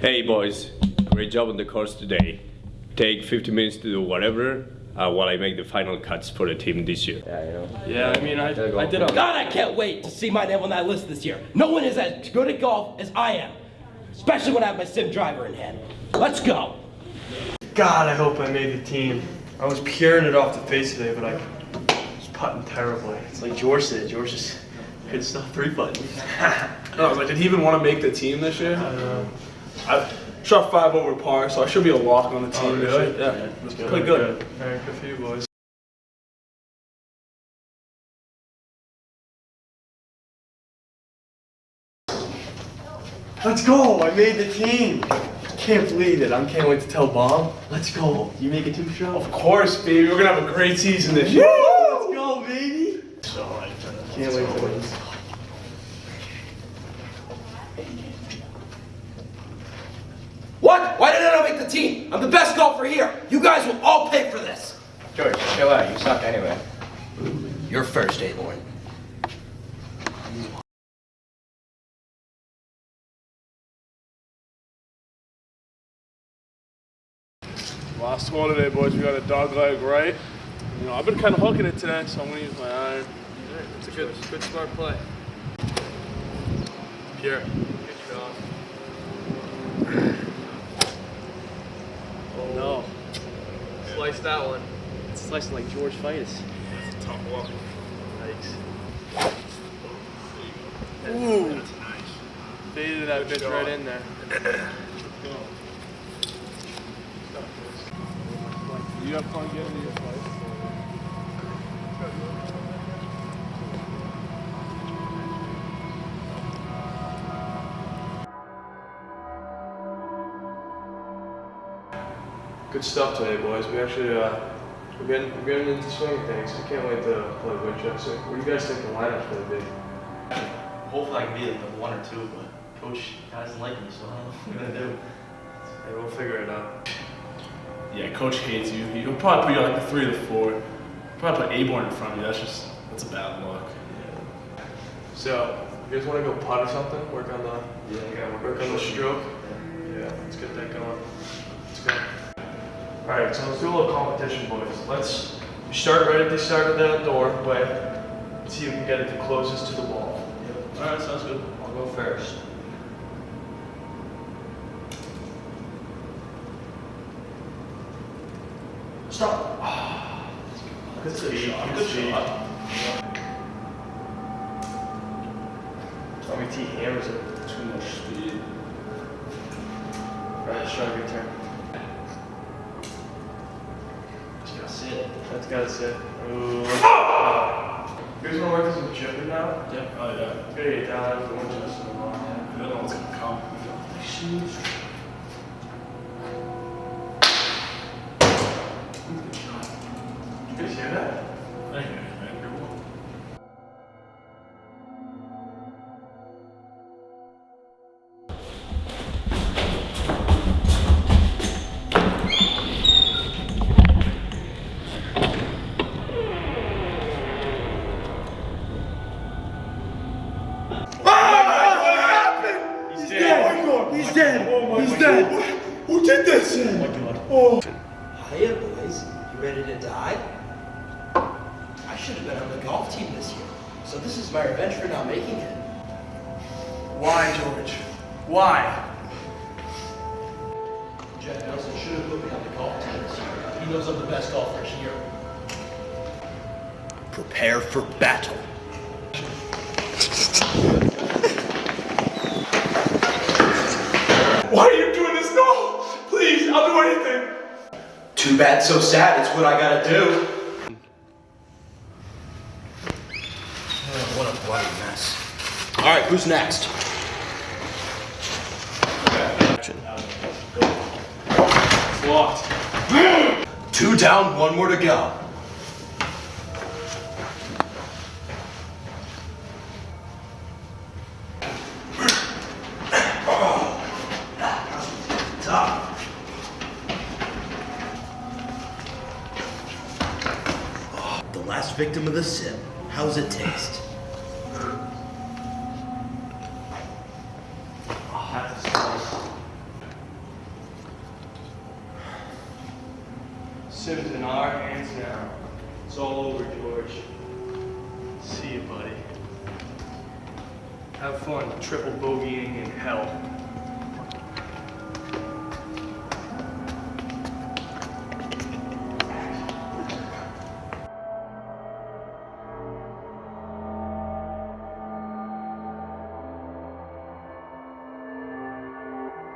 Hey boys, great job on the course today. Take 50 minutes to do whatever uh, while I make the final cuts for the team this year. Yeah, you know. Yeah, I mean, I, I did a God, I can't wait to see my name on that list this year. No one is as good at golf as I am, especially when I have my SIM driver in hand. Let's go. God, I hope I made the team. I was peering it off the face today, but I was putting terribly. It's like George said, George just could stop three buttons. No, I was like, did he even want to make the team this year? I don't know. I shot five over par, so I should be a lock on the oh, team Oh, really? year. Yeah, Yeah, that's good. Pretty good. All right, good for you boys. Let's go! I made the team. Can't believe it. I can't wait to tell Bob. Let's go. You make a two show? Of course, baby. We're gonna have a great season this year. Let's go, baby. Can't wait for this. What? Why did I not make? I'm the best golfer here. You guys will all pay for this. George, chill out. You suck anyway. You're first, Aborn. Last score today, boys. We got a dog leg right. You know, I've been kind of hooking it today, so I'm gonna use my iron. It's a good, good smart play. Pierre, good job. Oh no. Slice that one. It's slicing like George Fightis. That's a tough one. Yikes. Ooh. Faded that bitch right in there. You have fun getting to your Good stuff today, boys. We actually, uh, we're getting, we're getting into swing things. I can't wait to play Winchester. What do you guys think the lineup's gonna be? Hopefully I can be in the one or two, but coach doesn't like me, so I don't know what I'm gonna do. Hey, we'll figure it out. Yeah, coach hates you. He'll probably put you like the three or the four. Probably put Aborn in front of you. That's just that's a bad look. So, you guys wanna go putt or something? Work on the, Yeah, I gotta work on the stroke? Yeah, let's get that going. Let's go. Alright, so let's do a little competition, boys. Let's start right at the start of the doorway. See who can get it the closest to the ball. Alright, sounds good. I'll go first. Stop. Good shot. Good shot. Tommy T hammers it. Too much speed. Alright, try your turn. Just gotta That's gotta sit. Ooh. Oh! You guys wanna work this with chipping now? Yeah. Oh yeah. Gotta get down after one just so long. I don't gonna come. You did this? Oh my god. Oh. Hiya, boys. You ready to die? I should have been on the golf team this year. So this is my revenge for not making it. Why, George? Why? Jack Nelson should have put me on the golf team this year. He knows I'm the best golfer here. Prepare for battle. Why are you doing this? No! Please, I'll do anything. Too bad, so sad. It's what I gotta do. Oh, what a bloody mess. All right, who's next? Locked. Two down, one more to go. Last victim of the sip. How's it taste? Sim's in our hands now. It's all over, George. See you, buddy. Have fun triple bogeying in hell.